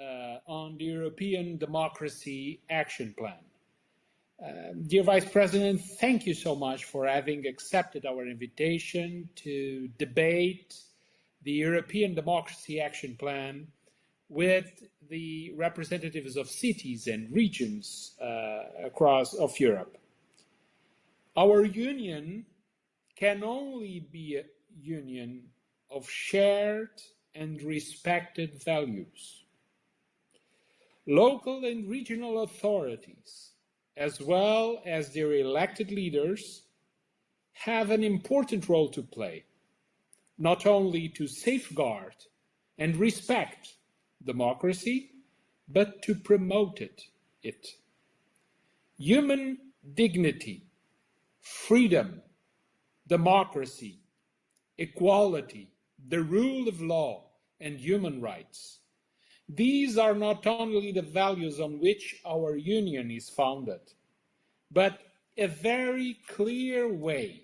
uh, on the European Democracy Action Plan. Uh, dear Vice President, thank you so much for having accepted our invitation to debate the European Democracy Action Plan with the representatives of cities and regions uh, across of Europe. Our union can only be a union of shared and respected values. Local and regional authorities, as well as their elected leaders, have an important role to play, not only to safeguard and respect democracy, but to promote it. it. Human dignity, freedom, democracy, equality, the rule of law, and human rights. These are not only the values on which our union is founded, but a very clear way,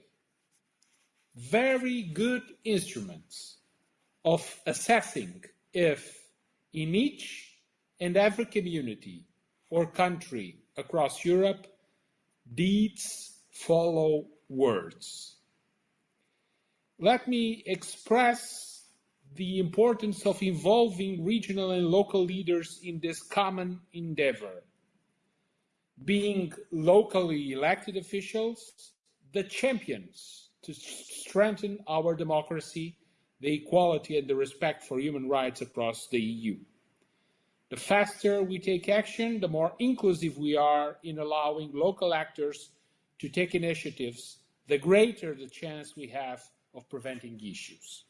very good instruments of assessing if in each and every community or country across Europe, deeds follow words. Let me express the importance of involving regional and local leaders in this common endeavor. Being locally elected officials, the champions to strengthen our democracy, the equality and the respect for human rights across the EU. The faster we take action, the more inclusive we are in allowing local actors to take initiatives, the greater the chance we have of preventing issues.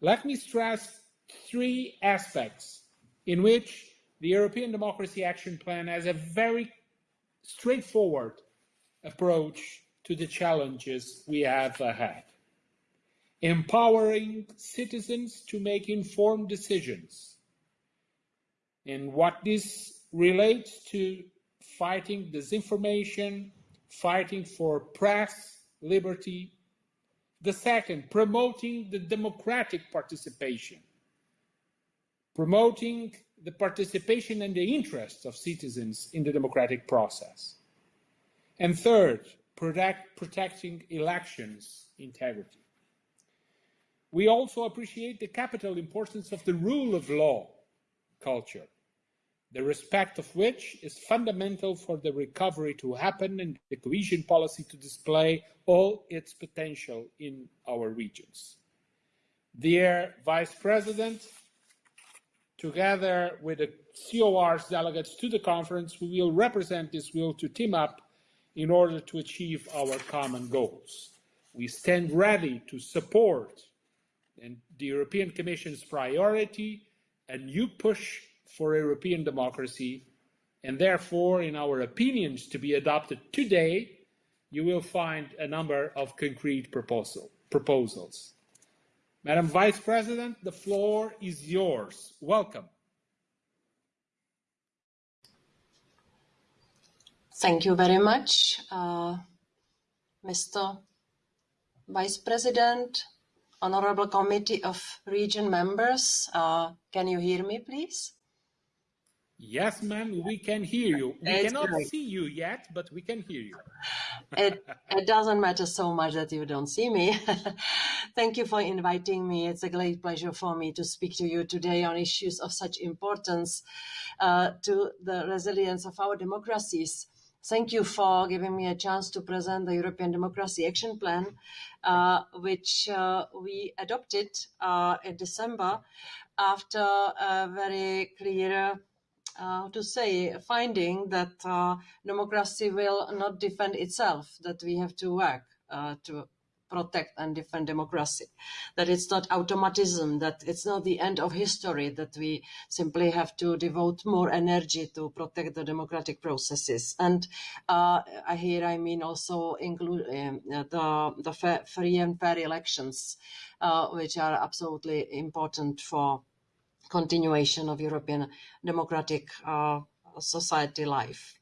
Let me stress three aspects in which the European Democracy Action Plan has a very straightforward approach to the challenges we have ahead. Empowering citizens to make informed decisions. And what this relates to fighting disinformation, fighting for press liberty, the second, promoting the democratic participation, promoting the participation and the interests of citizens in the democratic process. And third, protect, protecting elections integrity. We also appreciate the capital importance of the rule of law culture the respect of which is fundamental for the recovery to happen and the cohesion policy to display all its potential in our regions. Dear Vice President, together with the COR's delegates to the conference, we will represent this will to team up in order to achieve our common goals. We stand ready to support the European Commission's priority, a new push for European democracy, and therefore, in our opinions to be adopted today, you will find a number of concrete proposal, proposals. Madam Vice President, the floor is yours. Welcome. Thank you very much, uh, Mr. Vice President, Honorable Committee of Region members. Uh, can you hear me, please? Yes, ma'am, we can hear you. We it's cannot great. see you yet, but we can hear you. it, it doesn't matter so much that you don't see me. Thank you for inviting me. It's a great pleasure for me to speak to you today on issues of such importance uh, to the resilience of our democracies. Thank you for giving me a chance to present the European Democracy Action Plan, uh, which uh, we adopted uh, in December after a very clear uh, to say, finding that uh, democracy will not defend itself, that we have to work uh, to protect and defend democracy, that it's not automatism, that it's not the end of history, that we simply have to devote more energy to protect the democratic processes. And uh, here I mean also include um, the, the free and fair elections, uh, which are absolutely important for continuation of European democratic uh, society life.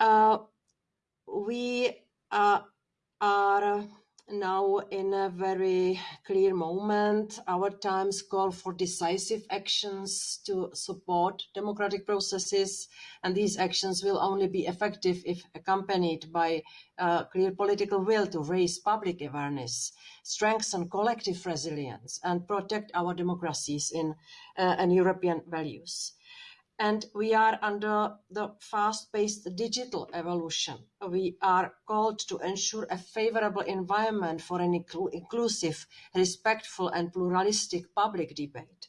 Uh, we uh, are now in a very clear moment. Our times call for decisive actions to support democratic processes, and these actions will only be effective if accompanied by a clear political will to raise public awareness, strengthen collective resilience, and protect our democracies in, uh, and European values and we are under the fast-paced digital evolution. We are called to ensure a favourable environment for an inclusive, respectful and pluralistic public debate.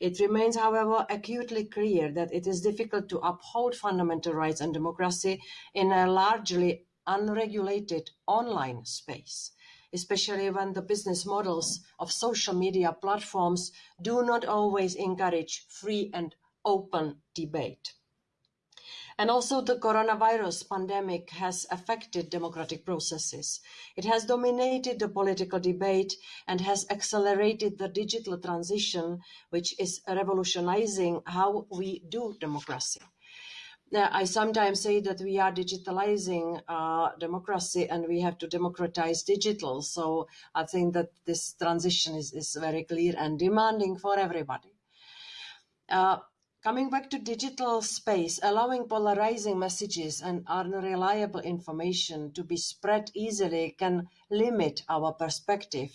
It remains, however, acutely clear that it is difficult to uphold fundamental rights and democracy in a largely unregulated online space especially when the business models of social media platforms do not always encourage free and open debate. And also the coronavirus pandemic has affected democratic processes. It has dominated the political debate and has accelerated the digital transition, which is revolutionizing how we do democracy. Now, I sometimes say that we are digitalizing uh, democracy and we have to democratize digital. So I think that this transition is, is very clear and demanding for everybody. Uh, Coming back to digital space, allowing polarizing messages and unreliable information to be spread easily can limit our perspective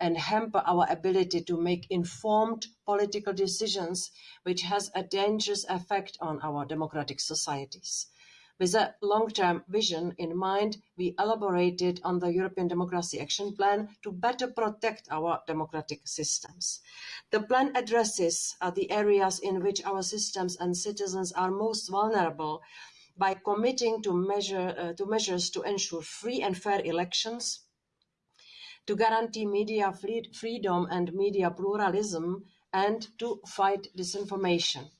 and hamper our ability to make informed political decisions, which has a dangerous effect on our democratic societies. With a long-term vision in mind, we elaborated on the European Democracy Action Plan to better protect our democratic systems. The plan addresses uh, the areas in which our systems and citizens are most vulnerable by committing to, measure, uh, to measures to ensure free and fair elections, to guarantee media free freedom and media pluralism, and to fight disinformation.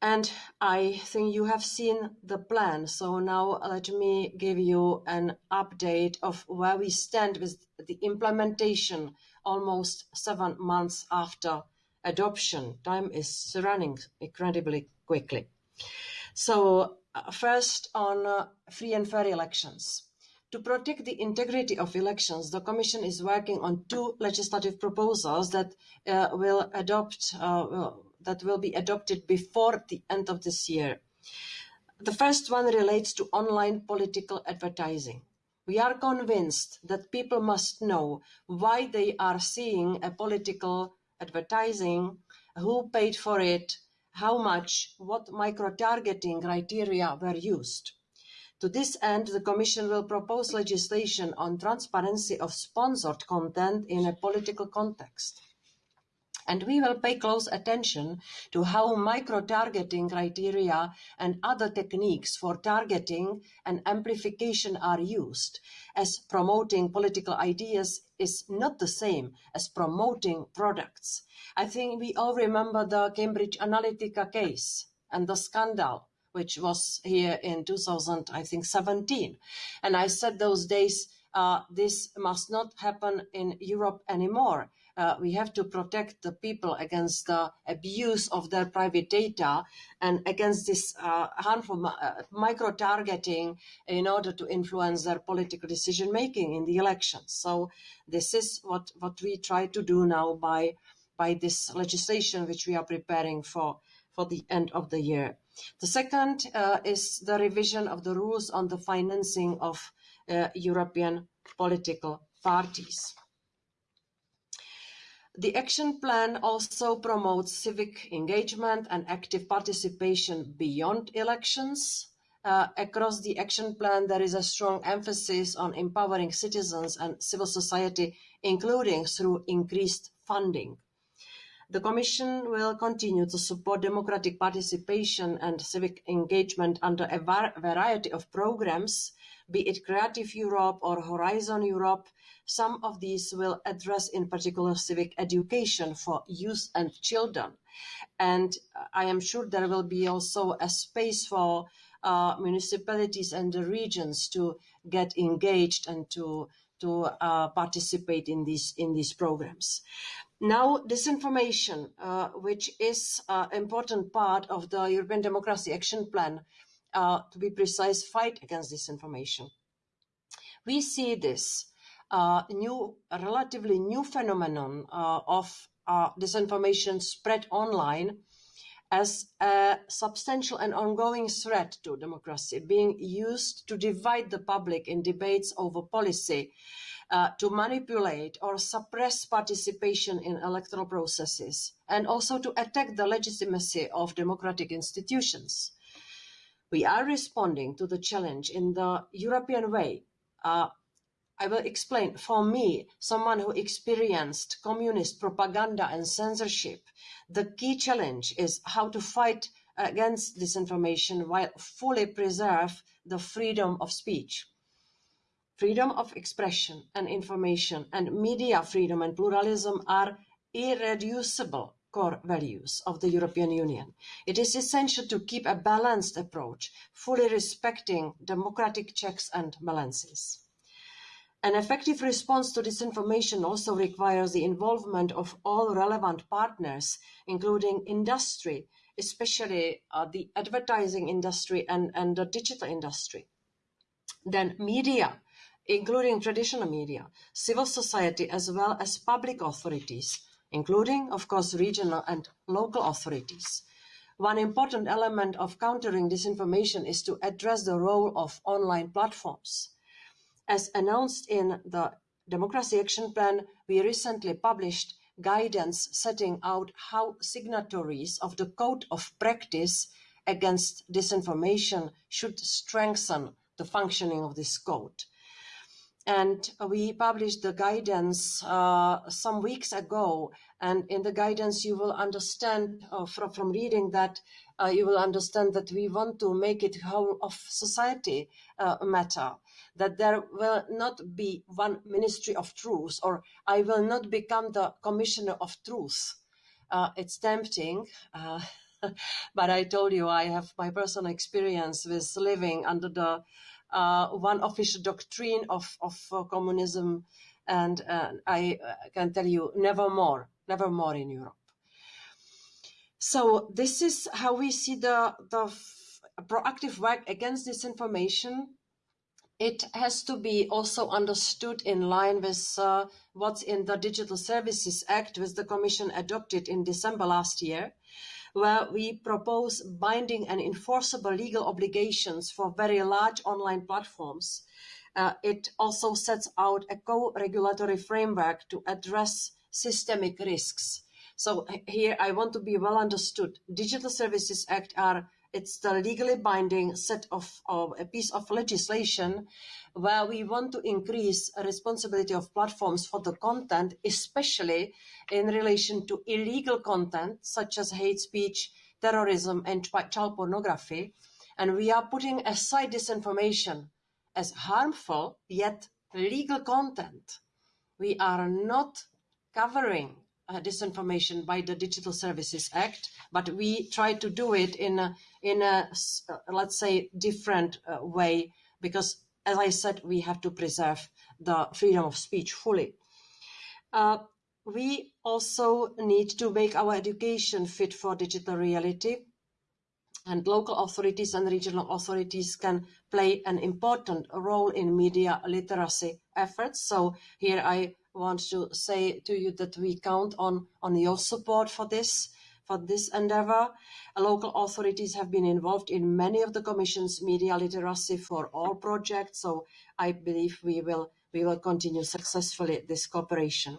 And I think you have seen the plan. So now let me give you an update of where we stand with the implementation almost seven months after adoption. Time is running incredibly quickly. So uh, first on uh, free and fair elections. To protect the integrity of elections, the Commission is working on two legislative proposals that uh, will adopt uh, that will be adopted before the end of this year. The first one relates to online political advertising. We are convinced that people must know why they are seeing a political advertising, who paid for it, how much, what micro-targeting criteria were used. To this end, the Commission will propose legislation on transparency of sponsored content in a political context and we will pay close attention to how micro-targeting criteria and other techniques for targeting and amplification are used, as promoting political ideas is not the same as promoting products. I think we all remember the Cambridge Analytica case and the scandal which was here in 2000, I think 17. And I said those days, uh, this must not happen in Europe anymore uh, we have to protect the people against the abuse of their private data and against this uh, harmful uh, micro targeting in order to influence their political decision making in the elections. So this is what, what we try to do now by by this legislation which we are preparing for for the end of the year. The second uh, is the revision of the rules on the financing of uh, European political parties. The action plan also promotes civic engagement and active participation beyond elections. Uh, across the action plan, there is a strong emphasis on empowering citizens and civil society, including through increased funding. The Commission will continue to support democratic participation and civic engagement under a variety of programmes, be it Creative Europe or Horizon Europe, some of these will address in particular civic education for youth and children. And I am sure there will be also a space for uh, municipalities and the regions to get engaged and to to uh, participate in these in these programs. Now, disinformation, uh, which is an important part of the European Democracy Action Plan, uh, to be precise, fight against disinformation We see this uh, new, relatively new phenomenon uh, of uh, disinformation spread online as a substantial and ongoing threat to democracy being used to divide the public in debates over policy, uh, to manipulate or suppress participation in electoral processes, and also to attack the legitimacy of democratic institutions. We are responding to the challenge in the European way. Uh, I will explain. For me, someone who experienced communist propaganda and censorship, the key challenge is how to fight against disinformation while fully preserve the freedom of speech. Freedom of expression and information and media freedom and pluralism are irreducible core values of the European Union. It is essential to keep a balanced approach, fully respecting democratic checks and balances. An effective response to disinformation also requires the involvement of all relevant partners, including industry, especially uh, the advertising industry and, and the digital industry. Then media, including traditional media, civil society, as well as public authorities, including, of course, regional and local authorities. One important element of countering disinformation is to address the role of online platforms. As announced in the Democracy Action Plan, we recently published guidance setting out how signatories of the Code of Practice against Disinformation should strengthen the functioning of this code. And we published the guidance uh, some weeks ago. And in the guidance, you will understand uh, from, from reading that, uh, you will understand that we want to make it whole of society uh, matter that there will not be one ministry of truth or I will not become the commissioner of truth. Uh, it's tempting, uh, but I told you I have my personal experience with living under the one official doctrine of, of uh, communism, and uh, I uh, can tell you never more, never more in Europe. So this is how we see the, the proactive work against disinformation. It has to be also understood in line with uh, what's in the Digital Services Act, which the Commission adopted in December last year, where we propose binding and enforceable legal obligations for very large online platforms. Uh, it also sets out a co-regulatory framework to address systemic risks. So here I want to be well understood. Digital Services Act are it's the legally binding set of, of, a piece of legislation where we want to increase responsibility of platforms for the content, especially in relation to illegal content such as hate speech, terrorism, and child pornography. And we are putting aside disinformation as harmful yet legal content. We are not covering uh, disinformation by the Digital Services Act, but we try to do it in a, in a uh, let's say, different uh, way because, as I said, we have to preserve the freedom of speech fully. Uh, we also need to make our education fit for digital reality and local authorities and regional authorities can play an important role in media literacy efforts. So here I want to say to you that we count on, on your support for this for this endeavour. Local authorities have been involved in many of the Commission's media literacy for all projects, so I believe we will, we will continue successfully this cooperation.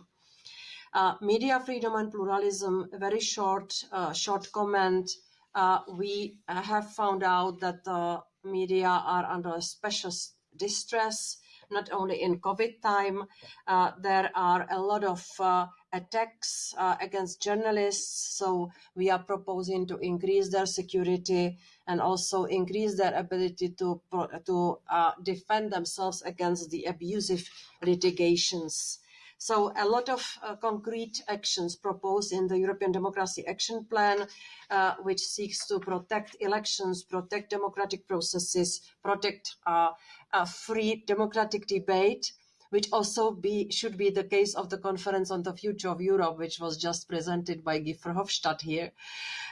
Uh, media freedom and pluralism, very short, uh, short comment. Uh, we have found out that the media are under special distress not only in COVID time. Uh, there are a lot of uh, attacks uh, against journalists. So we are proposing to increase their security and also increase their ability to, to uh, defend themselves against the abusive litigations. So a lot of uh, concrete actions proposed in the European Democracy Action Plan, uh, which seeks to protect elections, protect democratic processes, protect uh, a free democratic debate, which also be, should be the case of the conference on the future of Europe, which was just presented by Guy Verhofstadt here.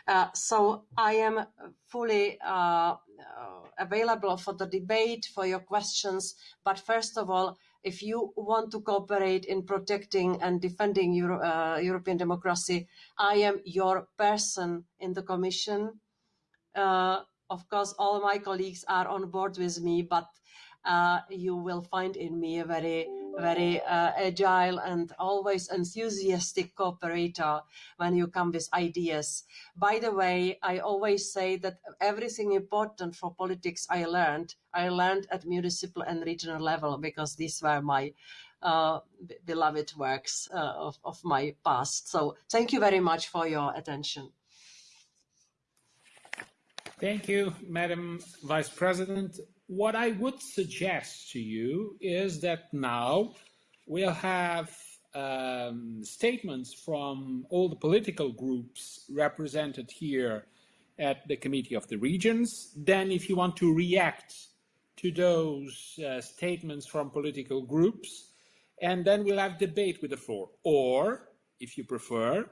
Uh, so I am fully uh, available for the debate, for your questions. But first of all, if you want to cooperate in protecting and defending Euro, uh, European democracy, I am your person in the Commission. Uh, of course, all my colleagues are on board with me, but uh, you will find in me a very, very uh, agile and always enthusiastic cooperator when you come with ideas. By the way, I always say that everything important for politics I learned, I learned at municipal and regional level because these were my uh, beloved works uh, of, of my past. So thank you very much for your attention. Thank you, Madam Vice President what I would suggest to you is that now we'll have um, statements from all the political groups represented here at the Committee of the Regions. Then if you want to react to those uh, statements from political groups, and then we'll have debate with the floor. Or, if you prefer,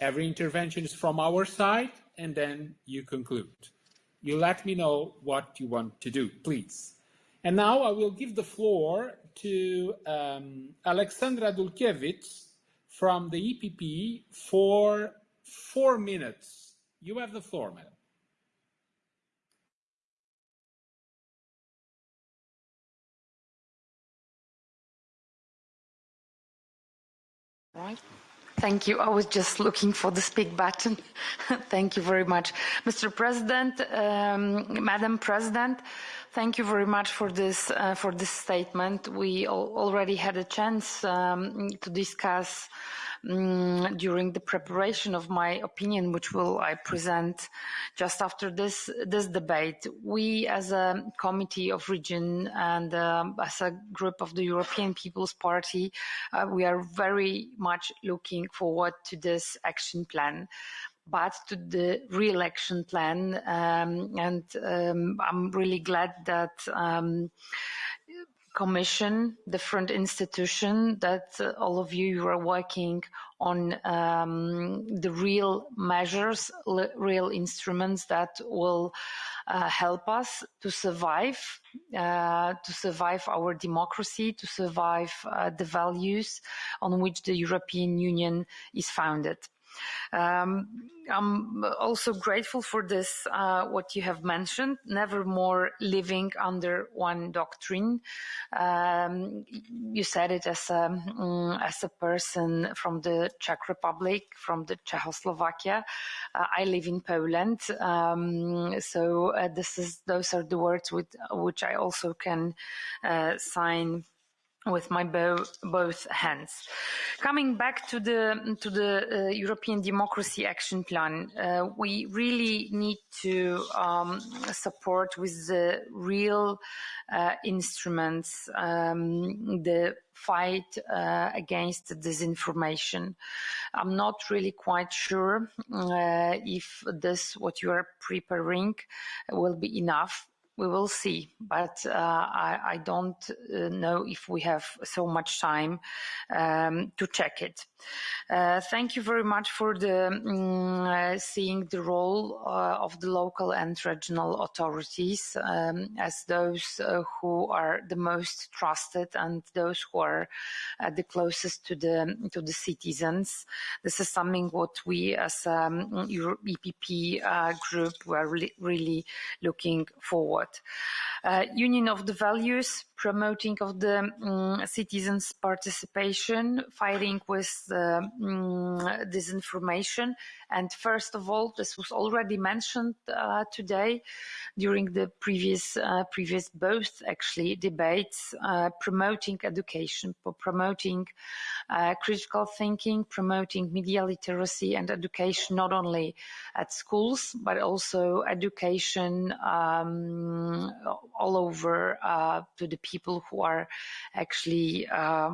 every intervention is from our side, and then you conclude you let me know what you want to do, please. And now I will give the floor to um, Alexandra Dulkiewicz from the EPP for four minutes. You have the floor, madam. Right. Thank you. I was just looking for the speak button. thank you very much. Mr. President, um, Madam President, thank you very much for this, uh, for this statement. We already had a chance um, to discuss um, during the preparation of my opinion, which will I present just after this this debate. We, as a committee of region and um, as a group of the European People's Party, uh, we are very much looking forward to this action plan but to the re-election plan. Um, and um, I'm really glad that um, commission, different institution that uh, all of you are working on um, the real measures, real instruments that will uh, help us to survive, uh, to survive our democracy, to survive uh, the values on which the European Union is founded. Um, I'm also grateful for this, uh, what you have mentioned, never more living under one doctrine. Um, you said it as a, um, as a person from the Czech Republic, from the Czechoslovakia. Uh, I live in Poland. Um, so uh, this is, those are the words with which I also can uh, sign with my bo both hands. Coming back to the to the uh, European Democracy Action Plan, uh, we really need to um, support with the real uh, instruments um, the fight uh, against disinformation. I'm not really quite sure uh, if this what you are preparing will be enough we will see, but uh, I, I, don't uh, know if we have so much time um, to check it. Uh, thank you very much for the um, seeing the role uh, of the local and regional authorities um, as those uh, who are the most trusted and those who are the closest to the to the citizens. This is something what we as um, EPP group were really, really looking forward Uh, union of the values, promoting of the um, citizens' participation, fighting with um, disinformation, and first of all, this was already mentioned uh, today during the previous uh, previous both actually debates, uh, promoting education, promoting uh, critical thinking, promoting media literacy and education not only at schools but also education um, all over uh, to the people who are actually uh,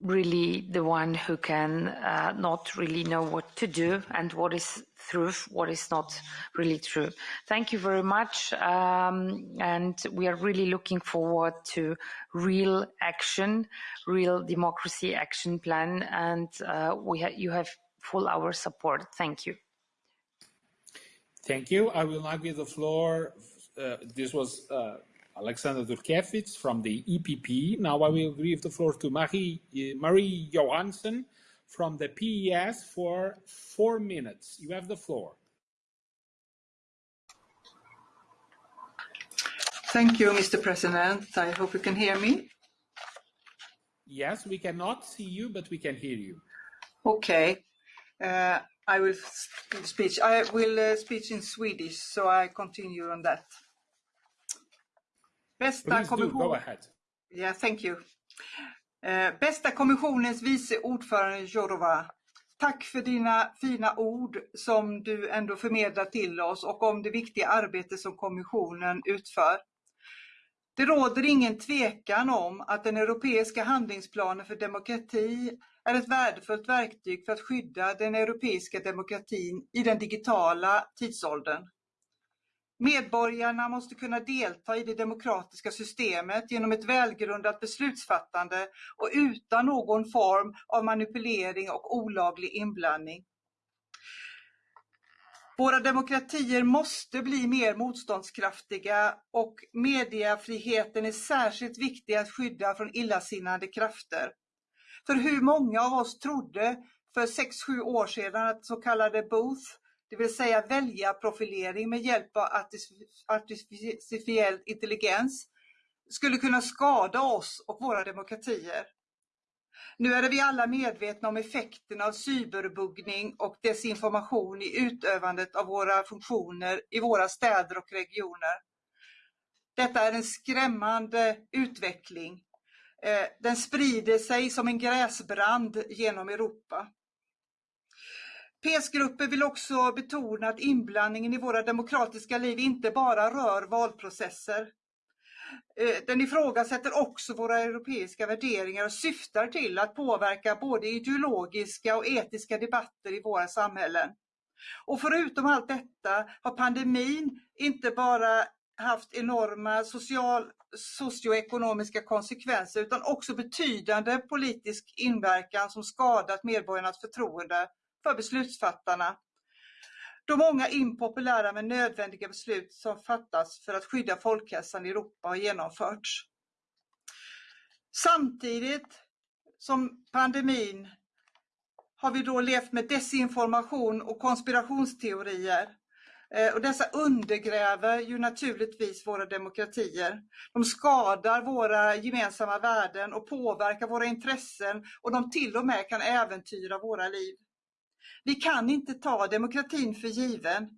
really the one who can uh, not really know what to do and what is truth, what is not really true. Thank you very much. Um, and we are really looking forward to real action, real democracy action plan. And uh, we ha you have full our support. Thank you. Thank you. I will now give the floor. Uh, this was uh, Alexander Dulkiewicz from the EPP. Now I will give the floor to Marie, uh, Marie Johansson from the PES for four minutes. You have the floor. Thank you, Mr. President. I hope you can hear me. Yes, we cannot see you, but we can hear you. Okay. Uh, I will speak. I will uh, speak in Swedish, so I continue on that. Bästa Please kommission... do, go ahead. Yeah, thank you. Eh, bästa kommissionens vice ordförande Jourova. Tack för dina fina ord som du ändå förmedlar till oss och om det viktiga arbete som kommissionen utför. Det råder ingen tvekan om att den europeiska handlingsplanen för demokrati är ett värdefullt verktyg för att skydda den europeiska demokratin i den digitala tidsåldern. Medborgarna måste kunna delta i det demokratiska systemet genom ett välgrundat beslutsfattande och utan någon form av manipulering och olaglig inblandning. Våra demokratier måste bli mer motståndskraftiga och mediefriheten är särskilt viktig att skydda från illasinnade krafter. För hur många av oss trodde för 6-7 år sedan att så kallade booth det vill säga väljarprofilering med hjälp av artificiell intelligens, skulle kunna skada oss och våra demokratier. Nu är vi alla medvetna om effekterna av cyberbuggning och desinformation i utövandet av våra funktioner i våra städer och regioner. Detta är en skrämmande utveckling. Eh, den sprider sig som en gräsbrand genom Europa. PS-gruppen vill också betona att inblandningen i våra demokratiska liv inte bara rör valprocesser. Eh, den ifrågasätter också våra europeiska värderingar och syftar till att påverka både ideologiska och etiska debatter i våra samhällen. Och förutom allt detta har pandemin inte bara haft enorma social, socioekonomiska konsekvenser utan också betydande politisk inverkan som skadat medborgarnas förtroende för beslutsfattarna. Då många impopulära men nödvändiga beslut som fattas för att skydda folkhälsan i Europa har genomförts. Samtidigt som pandemin har vi då levt med desinformation och konspirationsteorier. Eh, och dessa undergräver ju naturligtvis våra demokratier. De skadar våra gemensamma värden och påverkar våra intressen och de till och med kan äventyra våra liv. Vi kan inte ta demokratin för given.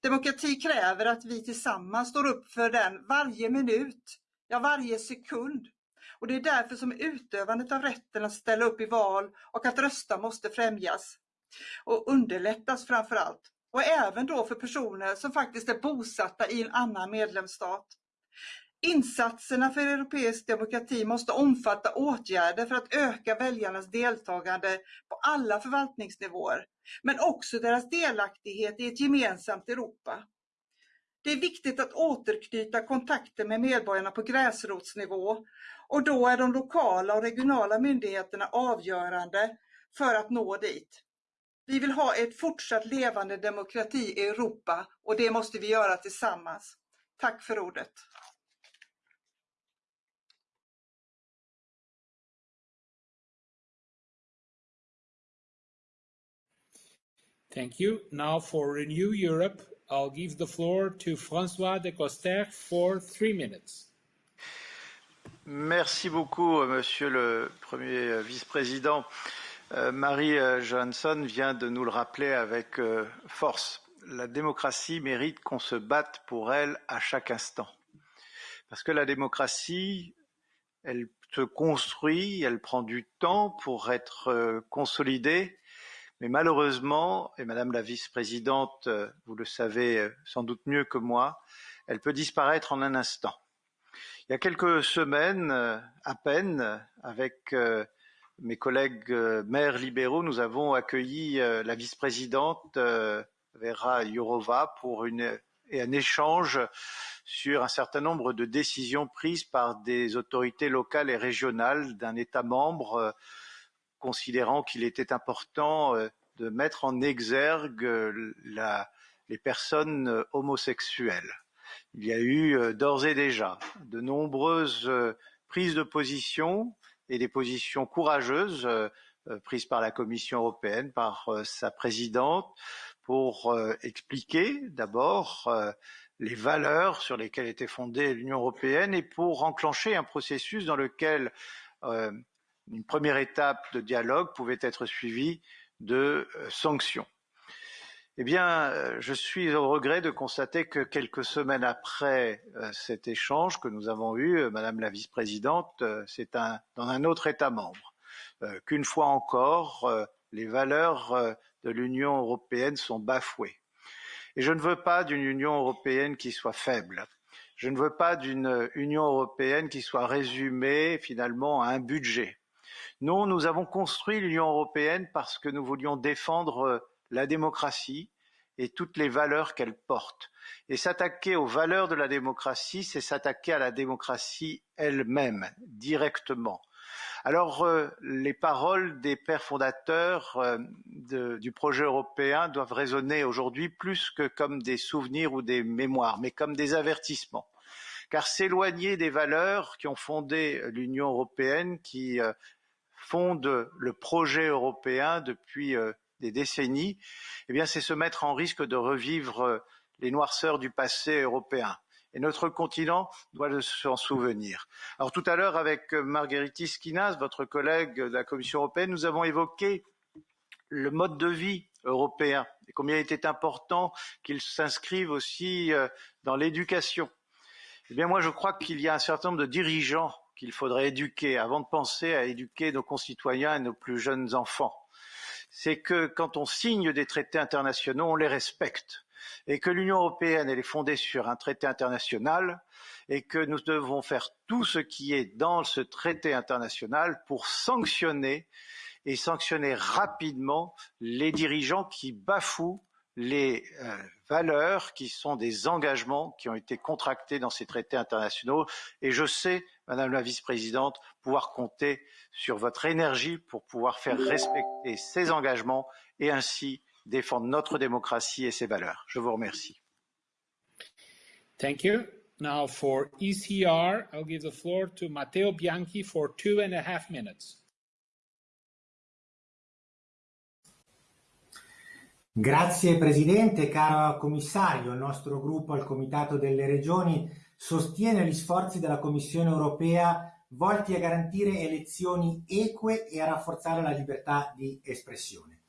Demokrati kräver att vi tillsammans står upp för den varje minut, ja varje sekund. Och det är därför som utövandet av rätten att ställa upp i val och att rösta måste främjas. Och underlättas framför allt. Och även då för personer som faktiskt är bosatta i en annan medlemsstat. Insatserna för europeisk demokrati måste omfatta åtgärder för att öka väljarnas deltagande på alla förvaltningsnivåer, men också deras delaktighet i ett gemensamt Europa. Det är viktigt att återknyta kontakter med medborgarna på gräsrotsnivå och då är de lokala och regionala myndigheterna avgörande för att nå dit. Vi vill ha ett fortsatt levande demokrati i Europa och det måste vi göra tillsammans. Tack för ordet. Thank you. Now for Renew Europe, I'll give the floor to François de Coster for three minutes. Merci beaucoup, Monsieur le Premier Vice-président. Euh, Marie euh, Johansson vient de nous le rappeler avec euh, force. La démocratie mérite qu'on se batte pour elle à chaque instant. Parce que la démocratie, elle se construit, elle prend du temps pour être consolidée, mais malheureusement, et Madame la vice-présidente, euh, vous le savez euh, sans doute mieux que moi, elle peut disparaître en un instant. Il y a quelques semaines euh, à peine, avec mes collègues maires libéraux, nous avons accueilli la vice-présidente Vera Jourova pour et un échange sur un certain nombre de décisions prises par des autorités locales et régionales d'un État membre, considérant qu'il était important de mettre en exergue la, les personnes homosexuelles. Il y a eu d'ores et déjà de nombreuses prises de position et des positions courageuses euh, euh, prises par la Commission européenne, par euh, sa présidente, pour expliquer d'abord les valeurs sur lesquelles était fondée l'Union européenne et pour enclencher un processus dans lequel une première étape de dialogue pouvait être suivie de sanctions. Eh bien, euh, je suis au regret de constater que quelques semaines après euh, cet échange que nous avons eu, euh, Madame la vice-présidente, c'est dans un autre État membre, qu'une fois encore, les valeurs de l'Union européenne sont bafouées. Et je ne veux pas d'une Union européenne qui soit faible. Je ne veux pas d'une Union européenne qui soit résumée finalement à un budget. Non, nous avons construit l'Union européenne parce que nous voulions défendre la démocratie et toutes les valeurs qu'elle porte. Et s'attaquer aux valeurs de la démocratie, c'est s'attaquer à la démocratie elle-même, directement. Alors, euh, les paroles des pères fondateurs euh, du projet européen doivent résonner aujourd'hui plus que comme des souvenirs ou des mémoires, mais comme des avertissements. Car s'éloigner des valeurs qui ont fondé l'Union européenne, qui euh, fondent le projet européen depuis des décennies, eh bien, c'est se mettre en risque de revivre euh, les noirceurs du passé européen. Et notre continent doit s'en souvenir. Alors tout à l'heure, avec euh, Marguerite Skinas, votre collègue de la Commission européenne, nous avons évoqué le mode de vie européen et combien il était important qu'il s'inscrive aussi euh, dans l'éducation. Eh bien, moi, je crois qu'il y a un certain nombre de dirigeants qu'il faudrait éduquer avant de penser à éduquer nos concitoyens et nos plus jeunes enfants c'est que quand on signe des traités internationaux, on les respecte. Et que l'Union européenne, elle est fondée sur un traité international et que nous devons faire tout ce qui est dans ce traité international pour sanctionner et sanctionner rapidement les dirigeants qui bafouent les euh, valeurs qui sont des engagements qui ont été contractés dans ces traités internationaux. Et je sais, Madame la Vice-présidente, pouvoir compter sur votre énergie pour pouvoir faire respecter ces engagements et ainsi défendre notre démocratie et ses valeurs. Je vous remercie. Thank you. Now for ECR, I'll give the floor to Matteo Bianchi for two and a half minutes. Grazie Presidente, caro Commissario. Il nostro gruppo al Comitato delle Regioni sostiene gli sforzi della Commissione europea volti a garantire elezioni eque e a rafforzare la libertà di espressione.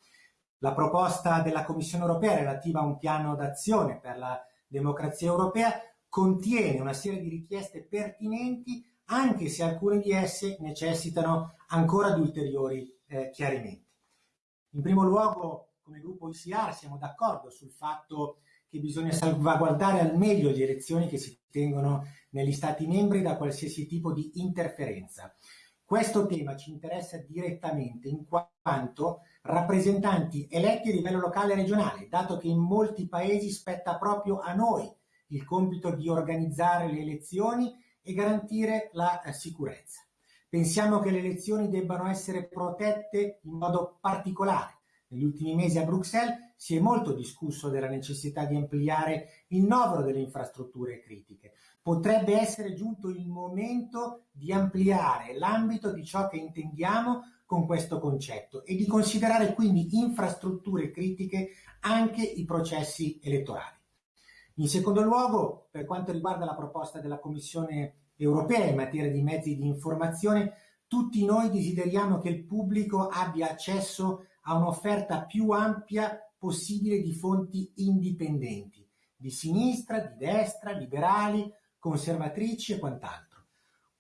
La proposta della Commissione europea relativa a un piano d'azione per la democrazia europea contiene una serie di richieste pertinenti anche se alcune di esse necessitano ancora di ulteriori eh, chiarimenti. In primo luogo come gruppo ICR siamo d'accordo sul fatto che bisogna salvaguardare al meglio le elezioni che si tengono negli Stati membri da qualsiasi tipo di interferenza. Questo tema ci interessa direttamente in quanto rappresentanti eletti a livello locale e regionale, dato che in molti paesi spetta proprio a noi il compito di organizzare le elezioni e garantire la eh, sicurezza. Pensiamo che le elezioni debbano essere protette in modo particolare negli ultimi mesi a Bruxelles si è molto discusso della necessità di ampliare il novero delle infrastrutture critiche. Potrebbe essere giunto il momento di ampliare l'ambito di ciò che intendiamo con questo concetto e di considerare quindi infrastrutture critiche anche i processi elettorali. In secondo luogo, per quanto riguarda la proposta della Commissione europea in materia di mezzi di informazione, tutti noi desideriamo che il pubblico abbia accesso a un'offerta più ampia possibile di fonti indipendenti, di sinistra, di destra, liberali, conservatrici e quant'altro.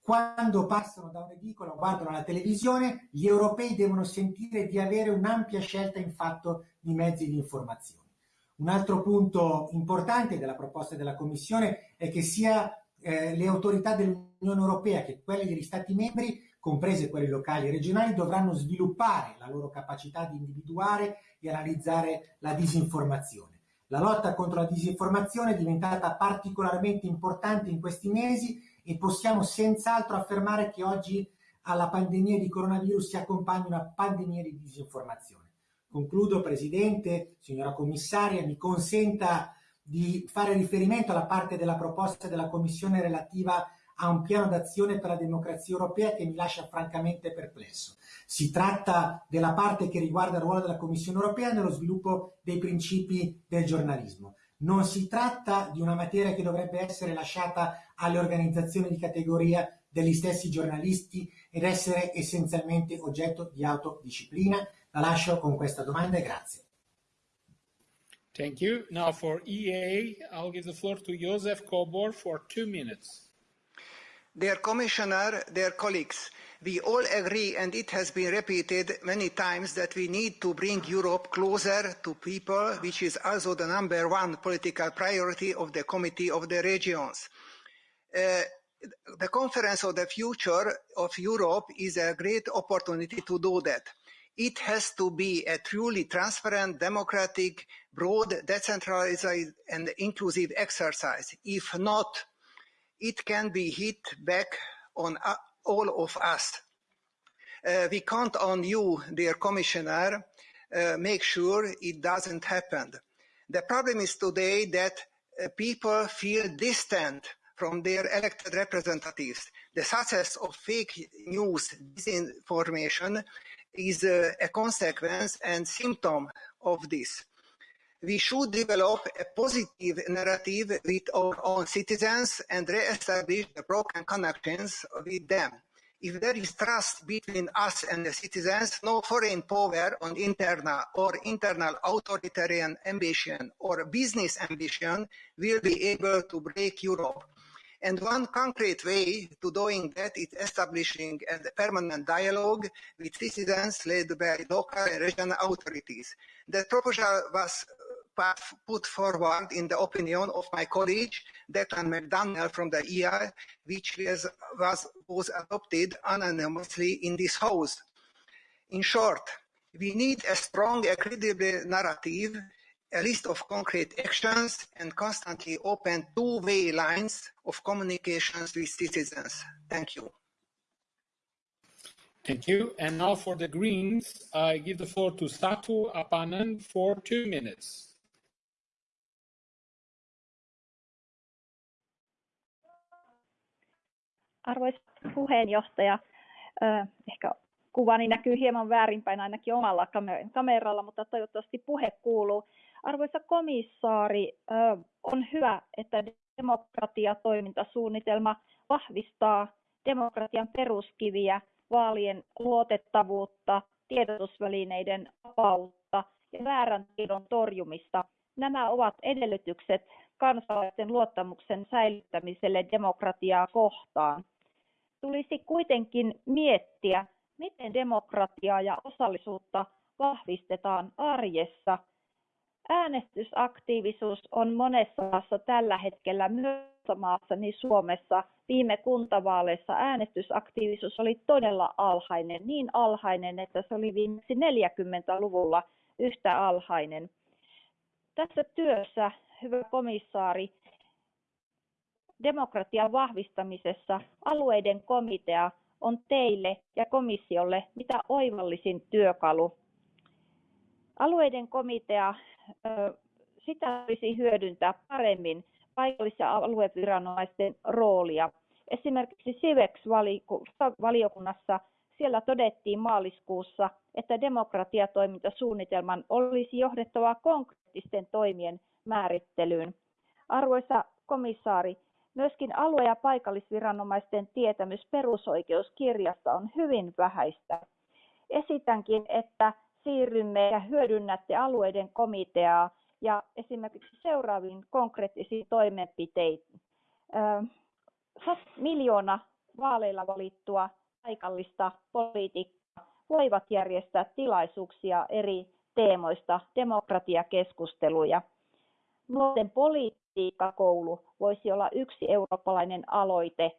Quando passano da un'edicola o guardano la televisione, gli europei devono sentire di avere un'ampia scelta in fatto di mezzi di informazione. Un altro punto importante della proposta della Commissione è che sia eh, le autorità dell'Unione Europea che quelle degli Stati membri comprese quelle locali e regionali, dovranno sviluppare la loro capacità di individuare e analizzare la disinformazione. La lotta contro la disinformazione è diventata particolarmente importante in questi mesi e possiamo senz'altro affermare che oggi alla pandemia di coronavirus si accompagna una pandemia di disinformazione. Concludo, Presidente, signora Commissaria, mi consenta di fare riferimento alla parte della proposta della Commissione relativa a un piano d'azione per la democrazia europea che mi lascia francamente perplesso. Si tratta della parte che riguarda il ruolo della Commissione europea nello sviluppo dei principi del giornalismo. Non si tratta di una materia che dovrebbe essere lasciata alle organizzazioni di categoria degli stessi giornalisti ed essere essenzialmente oggetto di autodisciplina. La lascio con questa domanda e grazie. Thank you. Now for EA, I'll give the floor to Josef Kobor for two minutes. Dear Commissioner, dear colleagues, we all agree, and it has been repeated many times, that we need to bring Europe closer to people, which is also the number one political priority of the Committee of the Regions. Uh, the Conference of the Future of Europe is a great opportunity to do that. It has to be a truly transparent, democratic, broad, decentralized, and inclusive exercise. If not, it can be hit back on all of us. Uh, we count on you, dear Commissioner, uh, make sure it doesn't happen. The problem is today that uh, people feel distant from their elected representatives. The success of fake news, disinformation, is a consequence and symptom of this. We should develop a positive narrative with our own citizens and re-establish the broken connections with them. If there is trust between us and the citizens, no foreign power on internal or internal authoritarian ambition or business ambition will be able to break Europe. And one concrete way to doing that is establishing a permanent dialogue with citizens led by local and regional authorities. The proposal was put forward in the opinion of my colleague, Declan McDonnell from the EI, which was, was, was adopted unanimously in this House. In short, we need a strong and credible narrative a list of concrete actions and constantly open two-way lines of communications with citizens. Thank you. Thank you. And now for the Greens, I give the floor to Satu Haapanen for two minutes. Arvoisa puheenjohtaja, ehkä kuvani näkyy hieman väärinpäin ainakin omalla kameralla, mutta toivottavasti puhe kuuluu. Arvoisa komissaari, on hyvä, että demokratiatoimintasuunnitelma vahvistaa demokratian peruskiviä, vaalien luotettavuutta, tiedotusvälineiden vapautta ja väärän tiedon torjumista. Nämä ovat edellytykset kansalaisten luottamuksen säilyttämiselle demokratiaa kohtaan. Tulisi kuitenkin miettiä, miten demokratiaa ja osallisuutta vahvistetaan arjessa – Äänestysaktiivisuus on monessa maassa tällä hetkellä myös maassa, niin Suomessa viime kuntavaaleissa äänestysaktiivisuus oli todella alhainen, niin alhainen, että se oli viimeksi 40-luvulla yhtä alhainen. Tässä työssä, hyvä komissaari, demokratian vahvistamisessa alueiden komitea on teille ja komissiolle mitä oivallisin työkalu. Alueiden komitea sitä olisi hyödyntää paremmin paikallis- ja alueviranomaisten roolia. Esimerkiksi CIVEX-valiokunnassa siellä todettiin maaliskuussa, että demokratiatoimintasuunnitelman olisi johdettava konkreettisten toimien määrittelyyn. Arvoisa komissaari, myöskin alue- ja paikallisviranomaisten tietämys perusoikeuskirjasta on hyvin vähäistä. Esitänkin, että siirrymme ja hyödynnätte alueiden komiteaa ja esimerkiksi seuraaviin konkreettisiin toimenpiteisiin. Miljoona vaaleilla valittua paikallista poliitikkoa voivat järjestää tilaisuuksia eri teemoista, demokratiakeskusteluja. Nuorten politiikkakoulu voisi olla yksi eurooppalainen aloite.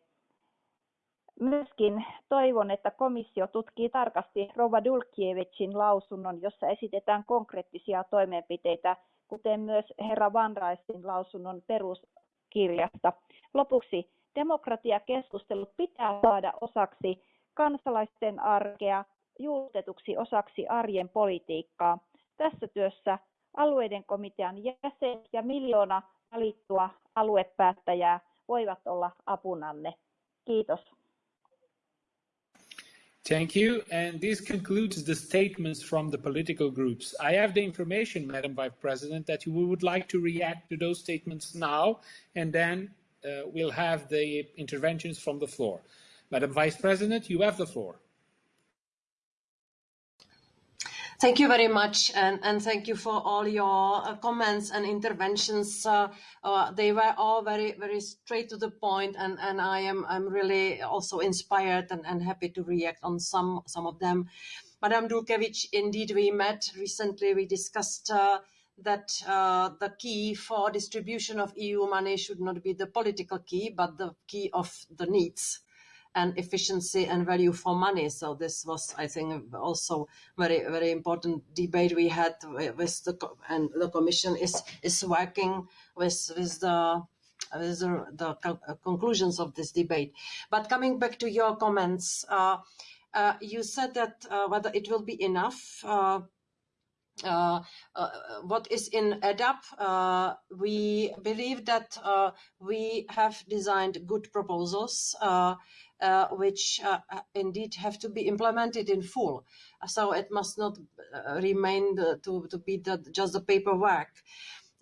Myöskin toivon, että komissio tutkii tarkasti Rova Dulkievicin lausunnon, jossa esitetään konkreettisia toimenpiteitä, kuten myös herra Van Raisin lausunnon peruskirjasta. Lopuksi demokratiakeskustelut pitää saada osaksi kansalaisten arkea, juurtetuksi osaksi arjen politiikkaa. Tässä työssä alueiden komitean jäsen ja miljoona valittua aluepäättäjää voivat olla apunanne. Kiitos. Thank you. And this concludes the statements from the political groups. I have the information, Madam Vice President, that you would like to react to those statements now, and then uh, we'll have the interventions from the floor. Madam Vice President, you have the floor. Thank you very much, and, and thank you for all your uh, comments and interventions. Uh, uh, they were all very, very straight to the point, and, and I am I'm really also inspired and, and happy to react on some some of them. Madam Dulkiewicz, indeed, we met recently. We discussed uh, that uh, the key for distribution of EU money should not be the political key, but the key of the needs and efficiency and value for money. So this was, I think, also very very important debate we had with the and the Commission is is working with with the with the, the conclusions of this debate. But coming back to your comments, uh, uh, you said that uh, whether it will be enough. Uh, uh, uh, what is in EDAP, uh, we believe that uh, we have designed good proposals uh, uh, which indeed have to be implemented in full. So it must not remain the, to, to be the, just the paperwork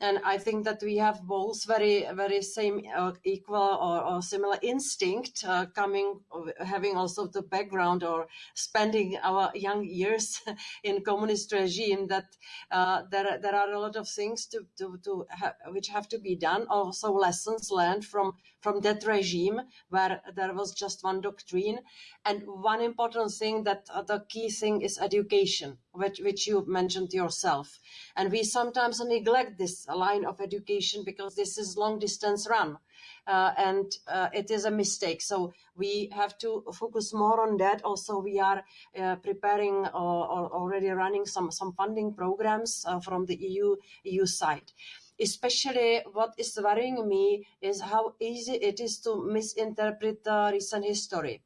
and I think that we have both very very same uh, equal or, or, similar instinct uh, coming having also the background or spending our young years in communist regime that uh, there there are a lot of things to to, to ha which have to be done. Also lessons learned from from that regime where there was just one doctrine. And one important thing that uh, the key thing is education which, which you mentioned yourself. And we sometimes neglect this line of education because this is long distance run uh, and uh, it is a mistake. So we have to focus more on that. Also we are uh, preparing or, or, already running some some funding programs uh, from the eu eu side especially what is worrying me is how easy it is to misinterpret the recent history.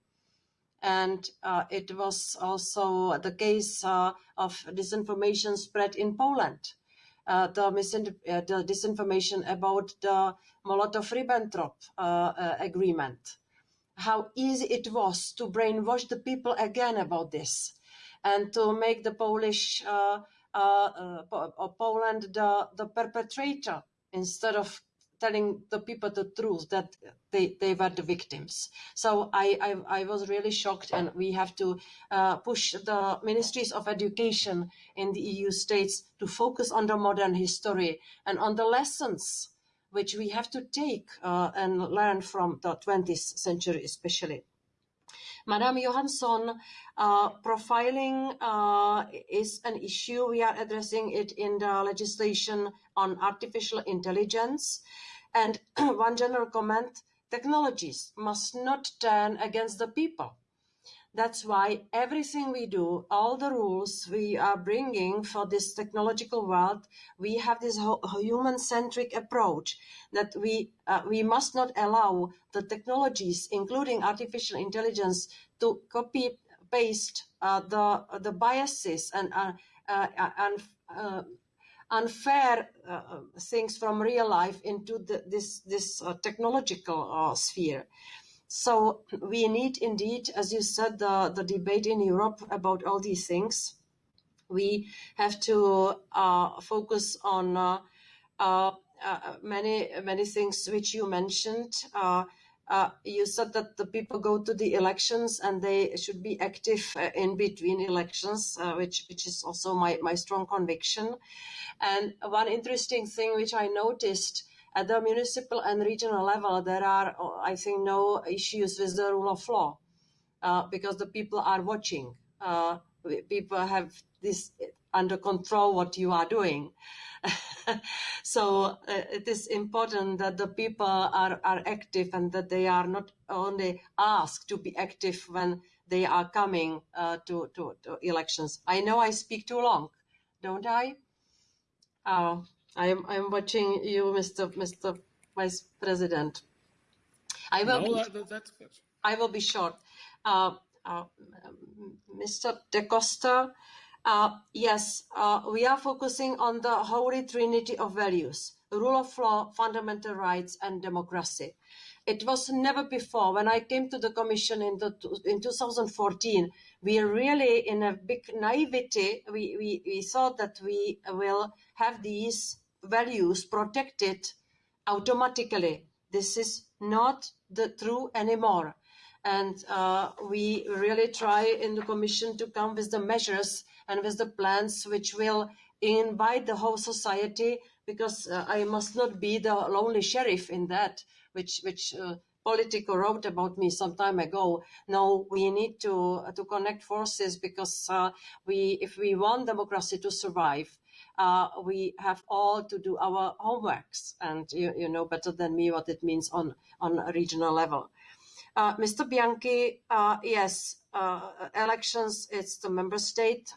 And uh, it was also the case uh, of disinformation spread in Poland. Uh, the, uh, the, disinformation about the Molotov-Ribbentrop uh, uh, agreement. How easy it was to brainwash the people again about this and to make the Polish uh, uh, Poland the, the perpetrator instead of telling the people the truth that they, they were the victims. So I, I, I was really shocked and we have to uh, push the ministries of education in the EU states to focus on the modern history and on the lessons which we have to take uh, and learn from the 20th century especially. Madam Johansson, uh, profiling uh, is an issue. We are addressing it in the legislation on artificial intelligence. And one general comment, technologies must not turn against the people that's why everything we do, all the rules we are bringing for this technological world, we have this human-centric approach that we uh, we must not allow the technologies, including artificial intelligence, to copy paste uh, the the biases and uh, and uh, uh, unfair uh, things from real life into the, this this technological sphere. So we need indeed, as you said, the, the debate in Europe about all these things. We have to uh, focus on uh, uh, uh many many things which you mentioned. Uh, uh, you said that the people go to the elections and they should be active in between elections, which which is also my, my strong conviction. And one interesting thing which I noticed at the municipal and regional level, there are, I think, no issues with the rule of law uh, because the people are watching. Uh, people have this under control what you are doing. so uh, it is important that the people are, are active and that they are not only asked to be active when they are coming uh, to, to, to, elections. I know I speak too long, don't I? I am I'm watching you, Mr. Mr. Vice President. I will. No, be, that, that's good. I will be short. Uh, uh, Mr. Decoster, uh, yes, uh, we are focusing on the holy trinity of values: rule of law, fundamental rights, and democracy. It was never before. When I came to the Commission in, the, in 2014, we are really, in a big naivety, we, we, we thought that we will have these values protected automatically. This is not the true anymore. And uh, we really try in the Commission to come with the measures and with the plans which will invite the whole society because uh, I must not be the lonely sheriff in that which which uh, Politico wrote about me some time ago. No, we need to to connect forces because uh, we, if we want democracy to survive, uh, we have all to do our homeworks, and you, you know better than me what it means on on a regional level. Uh, Mr. Bianchi, uh, yes, elections, it's the member state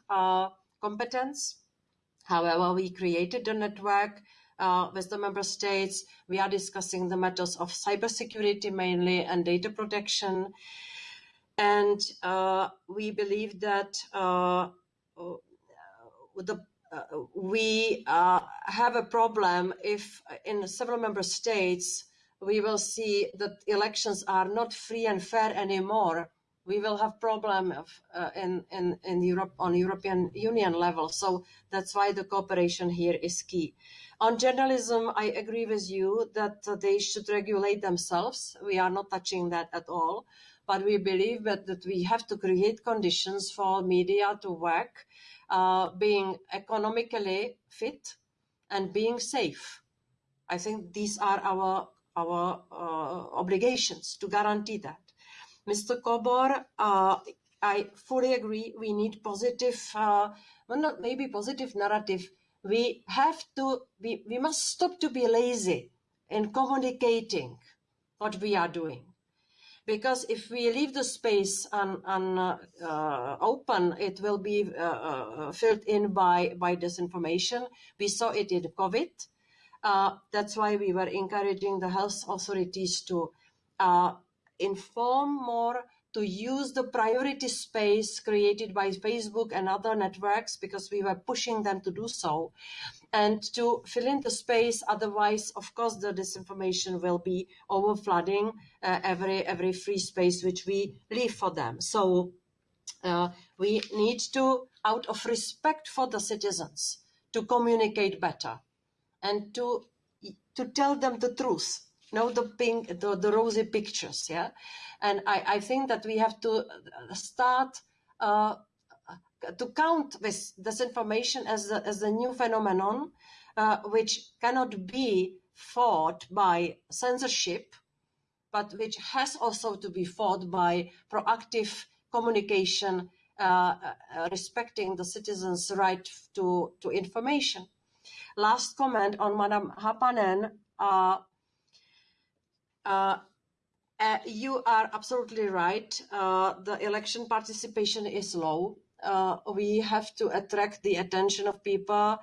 competence. However, we created a network uh, with the member states. We are discussing the matters of cybersecurity mainly and data protection. And uh, we believe that uh, the uh, we uh, have a problem if in several member states we will see that elections are not free and fair anymore we will have problem of, uh, in, in, in Europe on European Union level. So that's why the cooperation here is key. On journalism, I agree with you that uh, they should regulate themselves. We are not touching that at all. But we believe that, that we have to create conditions for media to work, uh, being economically fit and being safe. I think these are our, our uh, obligations to guarantee that. Mr. Kobor, uh, I fully agree. We need positive, uh, well, not maybe positive narrative we have to we, we must stop to be lazy in communicating what we are doing because if we leave the space un, un, uh, open, it will be uh, uh, filled in by, by disinformation. We saw it in COVID. Uh, that's why we were encouraging the health authorities to uh, inform more to use the priority space created by Facebook and other networks because we were pushing them to do so and to fill in the space. Otherwise, of course, the disinformation will be overflooding uh, every, every free space which we leave for them. So uh, we need to, out of respect for the citizens, to communicate better and to, to tell them the truth know the pink the, the rosy pictures yeah and I, I think that we have to start uh, to count this disinformation as a, as a new phenomenon uh, which cannot be fought by censorship but which has also to be fought by proactive communication uh, uh respecting the citizens' right to, to information. Last comment on Madam Haapanen. Uh, uh, you are absolutely right. Uh, the election participation is low. We have to attract the attention of people.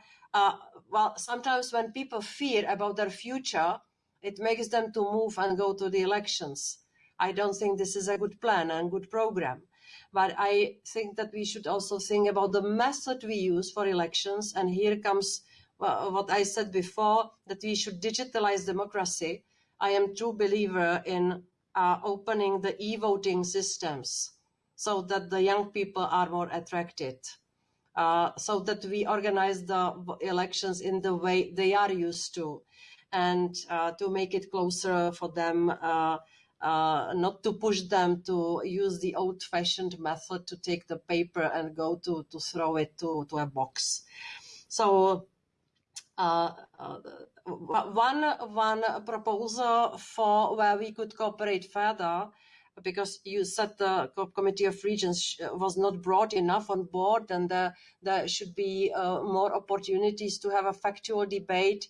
Well, sometimes when people fear about their future, it makes them to move and go to the elections. I don't think this is a good plan and good program. But I think that we should also think about the method we use for elections. And here comes what I said before, that we should digitalize democracy I am true believer in uh, opening the e-voting systems so that the young people are more attracted. Uh, so that we organize the elections in the way they are used to and uh, to make it closer for them, uh, uh, not to push them to use the old fashioned method to take the paper and go to, to throw it to, to a box. So uh, one one proposal for where we could cooperate further because you said the Committee of Regions was not brought enough on board, and uh, there should be uh, more opportunities to have a factual debate.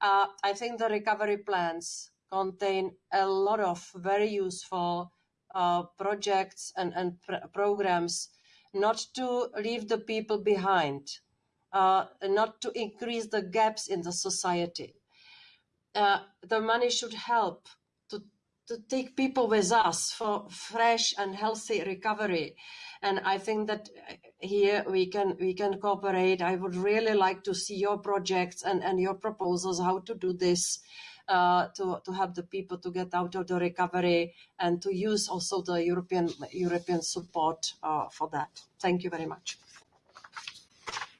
Uh, I think the recovery plans contain a lot of very useful uh, projects and, and pr programs, not to leave the people behind, uh, not to increase the gaps in the society. Uh, the money should help to to take people with us for fresh and healthy recovery. And I think that here we can we can cooperate. I would really like to see your projects and, and your proposals how to do this. Uh, to, to help the people to get out of the recovery and to use also the European European support uh, for that. Thank you very much.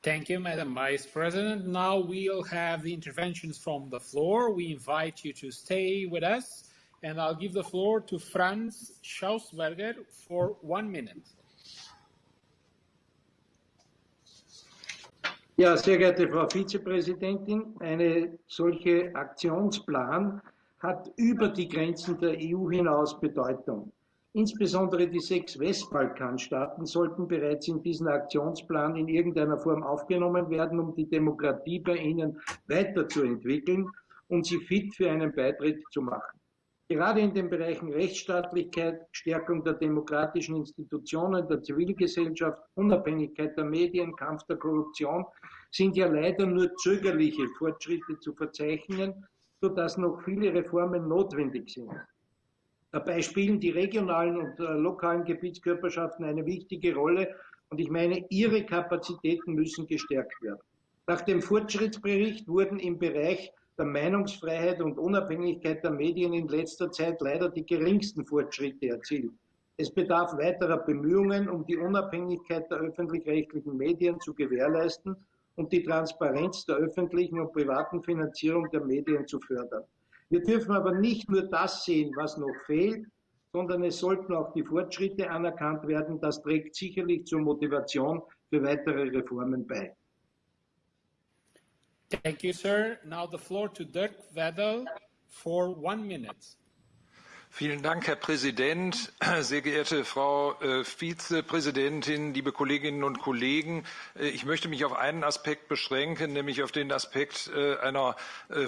Thank you, Madam Vice President. Now we'll have the interventions from the floor. We invite you to stay with us and I'll give the floor to Franz Schausberger for one minute. Ja, sehr geehrte Frau Vizepräsidentin, eine solche Aktionsplan hat über die Grenzen der EU hinaus Bedeutung. Insbesondere die sechs Westbalkanstaaten sollten bereits in diesen Aktionsplan in irgendeiner Form aufgenommen werden, um die Demokratie bei ihnen weiterzuentwickeln und sie fit für einen Beitritt zu machen. Gerade in den Bereichen Rechtsstaatlichkeit, Stärkung der demokratischen Institutionen, der Zivilgesellschaft, Unabhängigkeit der Medien, Kampf der Korruption sind ja leider nur zögerliche Fortschritte zu verzeichnen, sodass noch viele Reformen notwendig sind. Dabei spielen die regionalen und äh, lokalen Gebietskörperschaften eine wichtige Rolle und ich meine, ihre Kapazitäten müssen gestärkt werden. Nach dem Fortschrittsbericht wurden im Bereich der Meinungsfreiheit und Unabhängigkeit der Medien in letzter Zeit leider die geringsten Fortschritte erzielt. Es bedarf weiterer Bemühungen, um die Unabhängigkeit der öffentlich-rechtlichen Medien zu gewährleisten und die Transparenz der öffentlichen und privaten Finanzierung der Medien zu fördern. Wir dürfen aber nicht nur das sehen, was noch fehlt, sondern es sollten auch die Fortschritte anerkannt werden. Das trägt sicherlich zur Motivation für weitere Reformen bei. Thank you, sir. Now the floor to Dirk Wedel for one minute. Vielen Dank, Herr Präsident, sehr geehrte Frau äh, Vizepräsidentin, liebe Kolleginnen und Kollegen. Äh, ich möchte mich auf einen Aspekt beschränken, nämlich auf den Aspekt äh, einer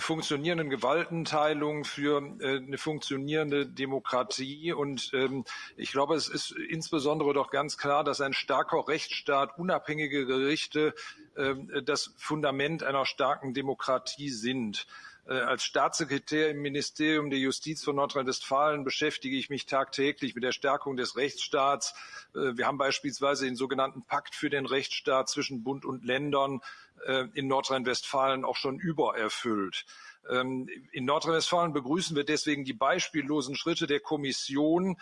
funktionierenden Gewaltenteilung für eine funktionierende Demokratie. Und ähm, ich glaube, es ist insbesondere doch ganz klar, dass ein starker Rechtsstaat, unabhängige Gerichte ähm, das Fundament einer starken Demokratie sind. Äh, als Staatssekretär im Ministerium der Justiz von Nordrhein-Westfalen beschäftige ich mich tagtäglich mit der Stärkung des Rechtsstaats. Äh, wir haben beispielsweise den sogenannten Pakt für den Rechtsstaat zwischen Bund und Ländern äh, in Nordrhein-Westfalen auch schon übererfüllt. Ähm, in Nordrhein-Westfalen begrüßen wir deswegen die beispiellosen Schritte der Kommission,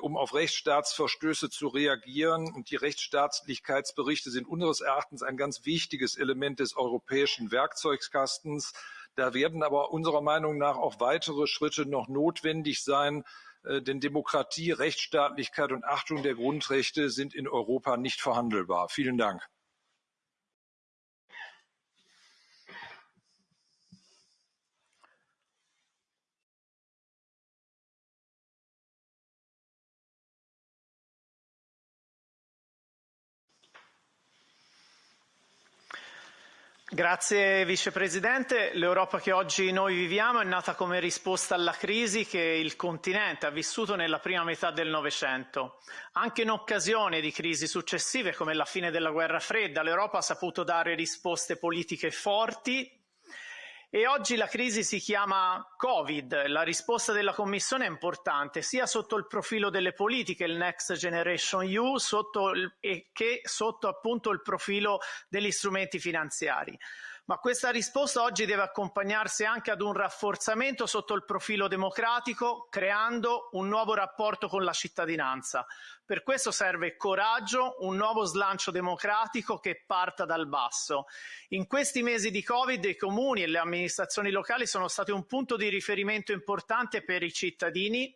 um auf Rechtsstaatsverstöße zu reagieren. Und die Rechtsstaatlichkeitsberichte sind unseres Erachtens ein ganz wichtiges Element des europäischen Werkzeugkastens. Da werden aber unserer Meinung nach auch weitere Schritte noch notwendig sein, äh, denn Demokratie, Rechtsstaatlichkeit und Achtung der Grundrechte sind in Europa nicht verhandelbar. Vielen Dank. Grazie Vicepresidente. L'Europa che oggi noi viviamo è nata come risposta alla crisi che il continente ha vissuto nella prima metà del Novecento. Anche in occasione di crisi successive come la fine della guerra fredda, l'Europa ha saputo dare risposte politiche forti e oggi la crisi si chiama Covid. La risposta della Commissione è importante sia sotto il profilo delle politiche, il Next Generation EU, sotto il, che sotto appunto il profilo degli strumenti finanziari ma questa risposta oggi deve accompagnarsi anche ad un rafforzamento sotto il profilo democratico, creando un nuovo rapporto con la cittadinanza. Per questo serve coraggio, un nuovo slancio democratico che parta dal basso. In questi mesi di Covid i comuni e le amministrazioni locali sono stati un punto di riferimento importante per i cittadini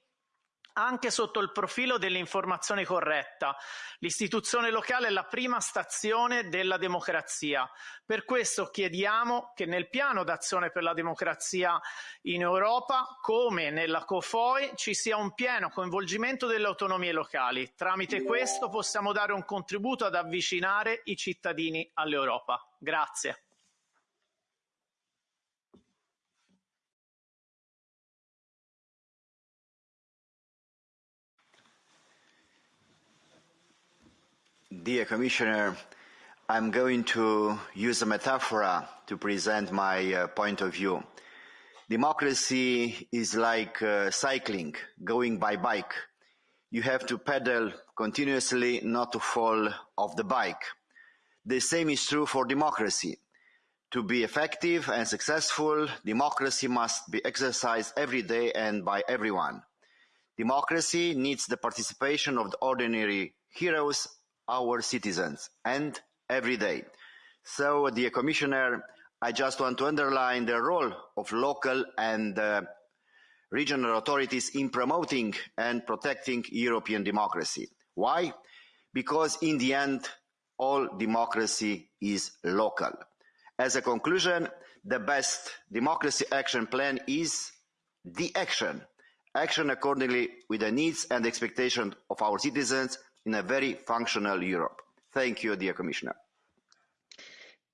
anche sotto il profilo dell'informazione corretta. L'istituzione locale è la prima stazione della democrazia. Per questo chiediamo che nel piano d'azione per la democrazia in Europa, come nella COFOI, ci sia un pieno coinvolgimento delle autonomie locali. Tramite questo possiamo dare un contributo ad avvicinare i cittadini all'Europa. Grazie. Dear Commissioner, I'm going to use a metaphor to present my uh, point of view. Democracy is like uh, cycling, going by bike. You have to pedal continuously not to fall off the bike. The same is true for democracy. To be effective and successful, democracy must be exercised every day and by everyone. Democracy needs the participation of the ordinary heroes our citizens and every day. So, dear Commissioner, I just want to underline the role of local and uh, regional authorities in promoting and protecting European democracy. Why? Because in the end, all democracy is local. As a conclusion, the best democracy action plan is the action. Action accordingly with the needs and expectations of our citizens in a very functional Europe. Thank you, dear Commissioner.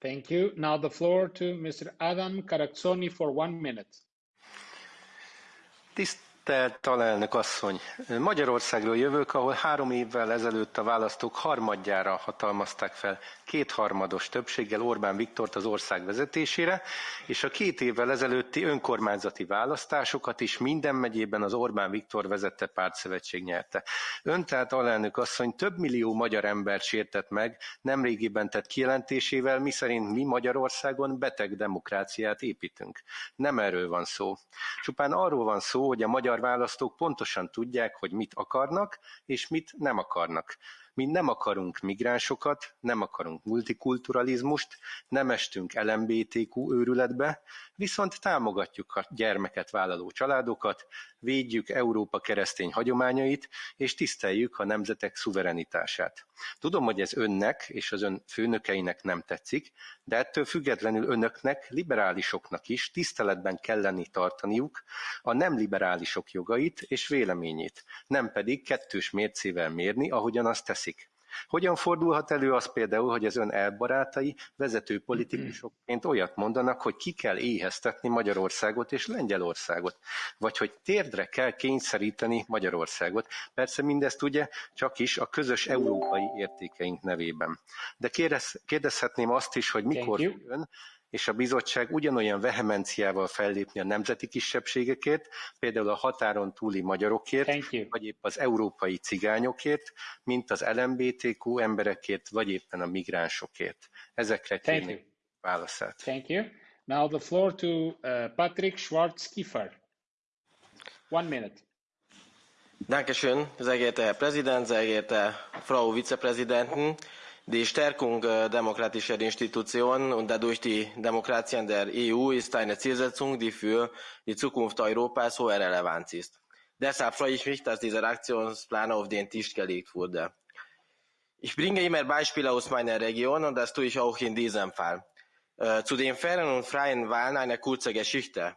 Thank you. Now the floor to Mr. Adam Carazzoni for one minute. Tisztelt alelnök asszony! Magyarországról jövök, ahol három évvel ezelőtt a választók harmadjára hatalmazták fel kétharmados többséggel Orbán Viktort az ország vezetésére, és a két évvel ezelőtti önkormányzati választásokat is minden megyében az Orbán Viktor vezette pártszövetség nyerte. Ön tehát alelnök asszony több millió magyar embert sértett meg nemrégiben tett kijelentésével, miszerint mi Magyarországon beteg demokráciát építünk. Nem erről van szó. Csupán arról van szó, hogy a magyar választók pontosan tudják, hogy mit akarnak, és mit nem akarnak. Mi nem akarunk migránsokat, nem akarunk multikulturalizmust, nem estünk LMBTQ őrületbe, viszont támogatjuk a gyermeket vállaló családokat, védjük Európa keresztény hagyományait, és tiszteljük a nemzetek szuverenitását. Tudom, hogy ez önnek és az ön főnökeinek nem tetszik, de ettől függetlenül önöknek, liberálisoknak is tiszteletben kelleni tartaniuk a nem liberálisok jogait és véleményét, nem pedig kettős mércével mérni, ahogyan azt teszik. Hogyan fordulhat elő az például, hogy az ön elbarátai vezető politikusokként olyat mondanak, hogy ki kell éheztetni Magyarországot és Lengyelországot, vagy hogy térdre kell kényszeríteni Magyarországot. Persze mindezt ugye csak is a közös európai értékeink nevében. De kérdez, kérdezhetném azt is, hogy mikor ön és a bizottság ugyanolyan vehemenciával fellépni a nemzeti kisebbségekért, például a határon túli magyarokért, vagy épp az európai cigányokért, mint az LMBTQ emberekért, vagy éppen a migránsokért. Ezekre kérnék válaszát. Thank you. Now the floor to uh, Patrick Schwarz-Kiefer. One minute. Dankeschön, sehr geehrter Herr Präsident, sehr geehrte Frau Vizepräsidentin. Die Stärkung demokratischer Institutionen und dadurch die Demokratien der EU ist eine Zielsetzung, die für die Zukunft Europas hoher Relevanz ist. Deshalb freue ich mich, dass dieser Aktionsplan auf den Tisch gelegt wurde. Ich bringe immer Beispiele aus meiner Region und das tue ich auch in diesem Fall. Zu den fairen und freien Wahlen eine kurze Geschichte.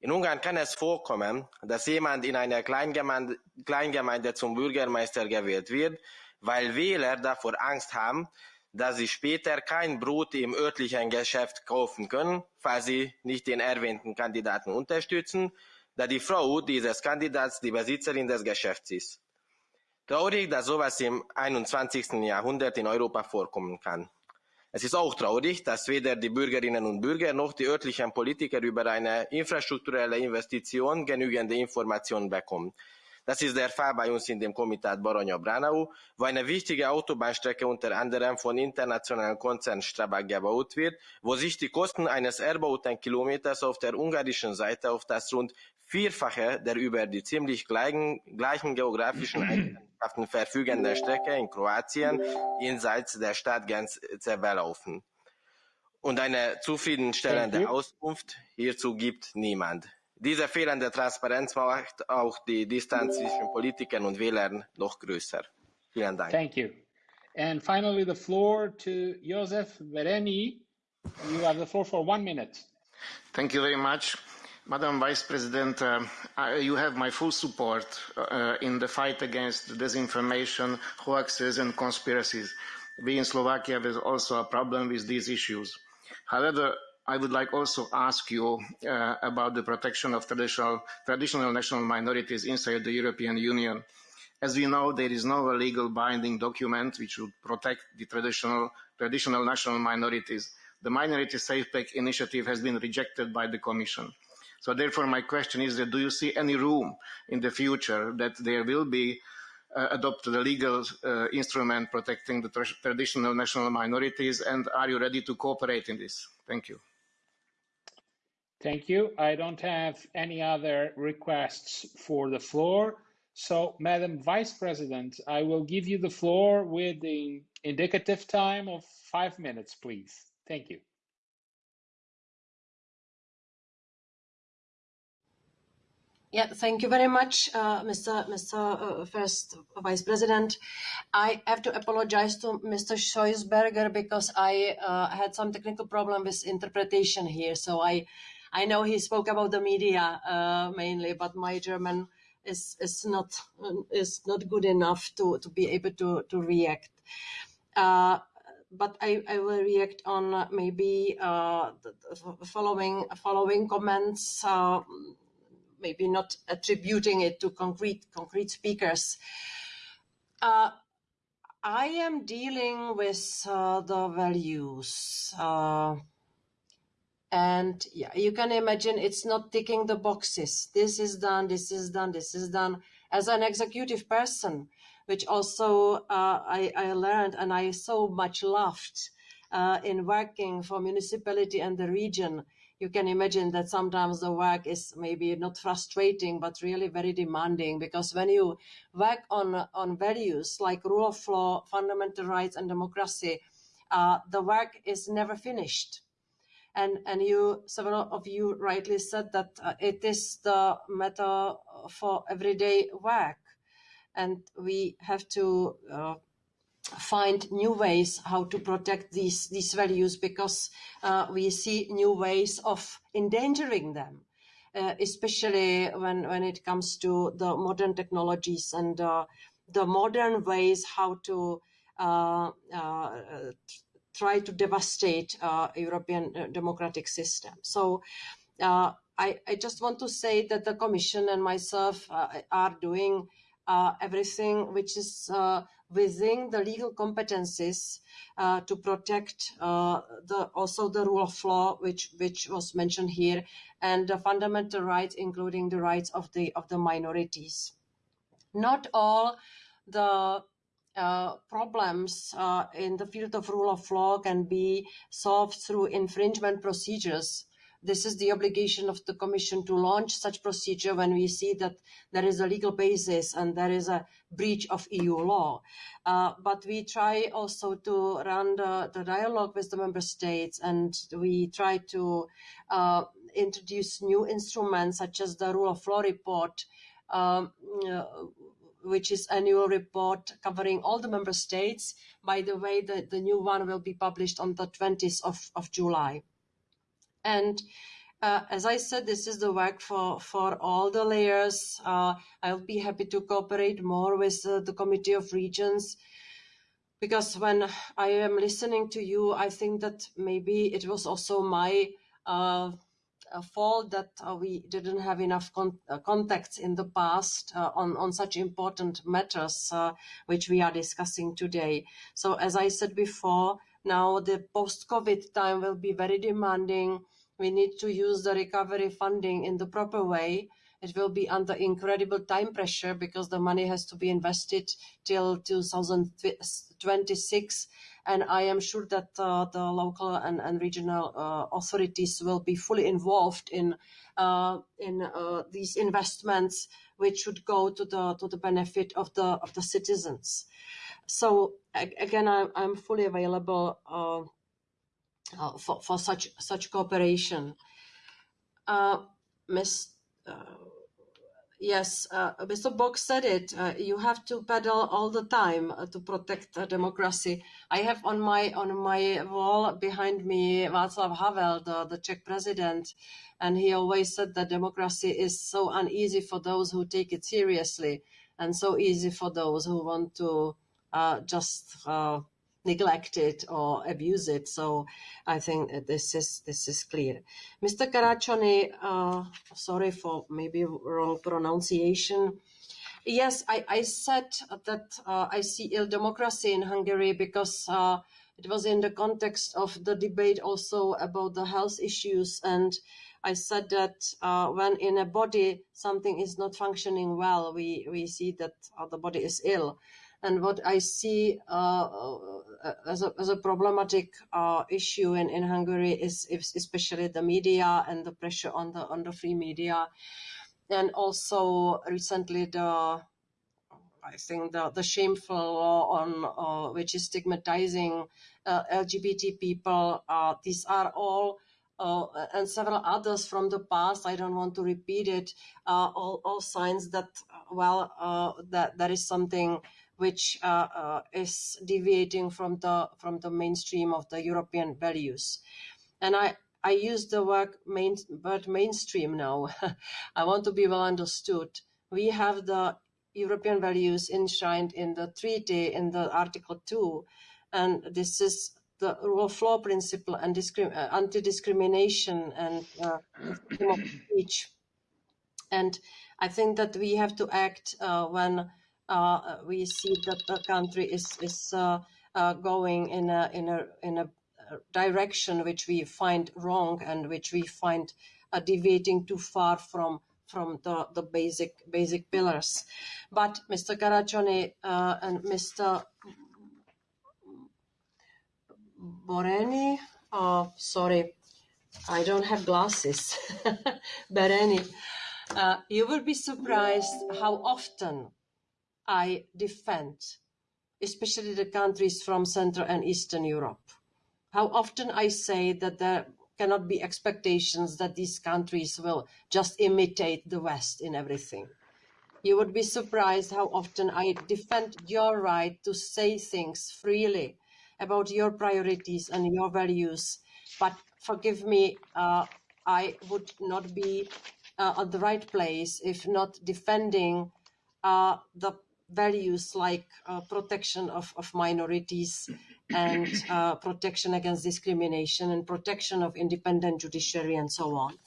In Ungarn kann es vorkommen, dass jemand in einer Kleingemeinde, Kleingemeinde zum Bürgermeister gewählt wird, weil Wähler davor Angst haben, dass sie später kein Brot im örtlichen Geschäft kaufen können, falls sie nicht den erwähnten Kandidaten unterstützen, da die Frau dieses Kandidats die Besitzerin des Geschäfts ist. Traurig, dass sowas im 21. Jahrhundert in Europa vorkommen kann. Es ist auch traurig, dass weder die Bürgerinnen und Bürger noch die örtlichen Politiker über eine infrastrukturelle Investition genügende Informationen bekommen. Das ist der Fall bei uns in dem Komitat Baranya-Branau, wo eine wichtige Autobahnstrecke unter anderem von internationalen Konzern Strabag gebaut wird, wo sich die Kosten eines erbauten Kilometers auf der ungarischen Seite auf das rund Vierfache der über die ziemlich gleichen, gleichen geografischen Eigenschaften verfügenden Strecke in Kroatien jenseits der Stadtgrenze belaufen. Und eine zufriedenstellende Auskunft hierzu gibt niemand. Diese fehlende Transparenz macht auch die Distanz zwischen Politikern und Wählern noch größer. Vielen Dank. Thank you. And finally, the floor to Josef Vereni. You have the floor for one minute. Thank you very much. Madam Vice President, uh, I, you have my full support uh, in the fight against disinformation, hoaxes and conspiracies. We in Slovakia have also a problem with these issues. However, I would like also ask you uh, about the protection of traditional, traditional national minorities inside the European Union. As we know, there is no legal binding document which would protect the traditional, traditional national minorities. The Minority Safe Pack initiative has been rejected by the Commission. So therefore, my question is that do you see any room in the future that there will be uh, adopted a legal uh, instrument protecting the tra traditional national minorities, and are you ready to cooperate in this? Thank you. Thank you. I don't have any other requests for the floor. So, Madam Vice President, I will give you the floor with the indicative time of five minutes, please. Thank you. Yeah, thank you very much, uh, Mr. Mr. Uh, First Vice President. I have to apologize to Mr. Schausberger because I uh, had some technical problem with interpretation here. So I, I know he spoke about the media uh, mainly, but my German is is not is not good enough to to be able to to react. Uh, but I, I will react on maybe uh, the following following comments maybe not attributing it to concrete concrete speakers. Uh, I am dealing with uh, the values. And yeah, you can imagine it's not ticking the boxes. This is done, this is done, this is done. As an executive person, which also uh, I, I, learned and I so much loved uh, in working for municipality and the region, you can imagine that sometimes the work is maybe not frustrating, but really very demanding because when you work on, on values like rule of law, fundamental rights and democracy, uh, the work is never finished. And, and you, several of you rightly said that uh, it is the matter for everyday work. And we have to uh, find new ways how to protect these these values because uh, we see new ways of endangering them uh, especially when when it comes to the modern technologies and uh, the modern ways how to uh, try to devastate uh, European democratic system so I, I, just want to say that the Commission and myself are doing everything which is within the legal competencies uh, to protect uh, the, also the rule of law, which which was mentioned here, and the fundamental rights, including the rights of the of the minorities. Not all the uh, problems uh, in the field of rule of law can be solved through infringement procedures this is the obligation of the Commission to launch such procedure when we see that there is a legal basis and there is a breach of EU law. Uh, but we try also to run the, the, dialogue with the member states and we try to uh, introduce new instruments such as the rule of law report um, uh, which is annual report covering all the member states. By the way, the, the new one will be published on the 20th of, of July. And uh, as I said, this is the work for, for all the layers. Uh, I'll be happy to cooperate more with uh, the Committee of Regions because when I am listening to you, I think that maybe it was also my uh, fault that uh, we didn't have enough con uh, contacts in the past on, on such important matters which we are discussing today. So as I said before, now the post-COVID time will be very demanding we need to use the recovery funding in the proper way. It will be under incredible time pressure because the money has to be invested till 2026. And I am sure that uh, the local and, and regional uh, authorities will be fully involved in uh, in uh, these investments, which should go to the to the benefit of the of the citizens. So again, I'm, I'm fully available uh, uh, for, for such such cooperation. Uh, Ms. yes, uh, Mr. Bok said it. Uh, you have to pedal all the time uh, to protect democracy. I have on my on my wall behind me Václav Havel, the, the Czech president, and he always said that democracy is so uneasy for those who take it seriously, and so easy for those who want to uh, just uh, neglect it or abuse it. So I think this is this is clear. Mr. Caraccioni, uh, sorry for maybe wrong pronunciation. Yes, I, I said that uh, I see ill democracy in Hungary because uh, it was in the context of the debate also about the health issues and I said that uh, when in a body something is not functioning well, we, we see that uh, the body is ill. And what I see uh, as, a, as a problematic uh, issue in, in Hungary is, is especially the media and the pressure on the on the free media, and also recently the I think the, the shameful law on uh, which is stigmatizing uh, LGBT people. Uh, these are all uh, and several others from the past. I don't want to repeat it. all, all signs that well that there is something which uh, uh, is deviating from the from the mainstream of the European values. And I I use the word, main, word mainstream now. I want to be well understood. We have the European values enshrined in the treaty in the Article 2, and this is the rule of law principle and uh, anti-discrimination and uh, speech. And I think that we have to act uh, when we see that the country is is uh, uh, going in a in a in a direction which we find wrong and which we find deviating too far from from the, the basic basic pillars. But Mr. Caraccioni uh, and Mr. Boreni, oh, sorry, I don't have glasses. Bereni, uh, you will be surprised how often I defend, especially the countries from Central and Eastern Europe. How often I say that there cannot be expectations that these countries will just imitate the West in everything. You would be surprised how often I defend your right to say things freely about your priorities and your values. But forgive me, uh, I would not be uh, at the right place if not defending uh, the values like uh, protection of, of minorities and uh, protection against discrimination and protection of independent judiciary and so on.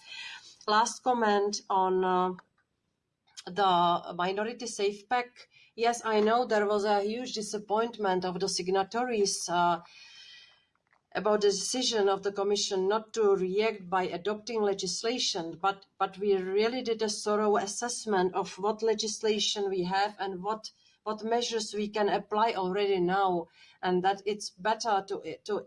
Last comment on uh, the Minority SafePack. Yes, I know there was a huge disappointment of the signatories uh, about the decision of the Commission not to react by adopting legislation, but, but we really did a thorough assessment of what legislation we have and what, what measures we can apply already now, and that it's better to, to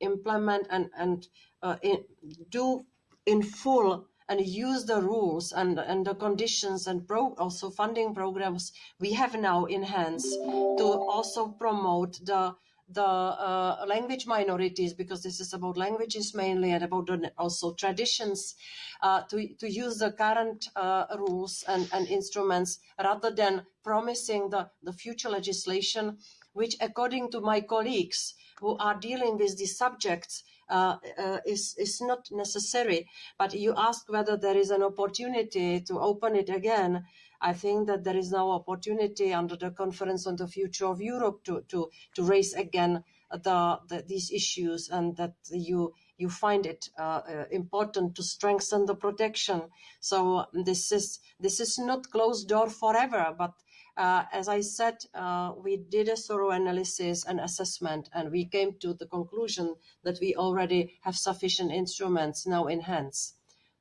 implement and, and uh, in, do in full and use the rules and, and the conditions and pro, also funding programs we have now in hands to also promote the the uh, language minorities, because this is about languages mainly and about also traditions, uh, to, to use the current uh, rules and, and instruments rather than promising the, the future legislation, which according to my colleagues who are dealing with these subjects, uh, uh, is, is not necessary. But you ask whether there is an opportunity to open it again. I think that there is now opportunity under the Conference on the Future of Europe to, to, to raise again the, the, these issues and that you you find it uh, uh, important to strengthen the protection. So this is this is not closed door forever, but uh, as I said, uh, we did a thorough analysis and assessment, and we came to the conclusion that we already have sufficient instruments now in hands.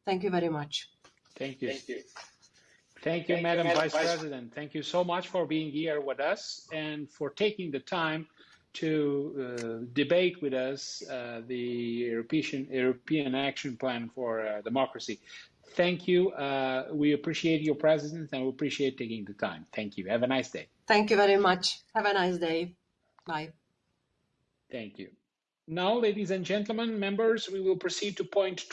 Thank you very much. Thank you. Thank you. Thank you, Thank Madam you, Vice, Vice President. Thank you so much for being here with us and for taking the time to uh, debate with us uh, the European, European Action Plan for uh, Democracy. Thank you. Uh, we appreciate your presence and we appreciate taking the time. Thank you. Have a nice day. Thank you very much. Have a nice day. Bye. Thank you. Now, ladies and gentlemen, members, we will proceed to point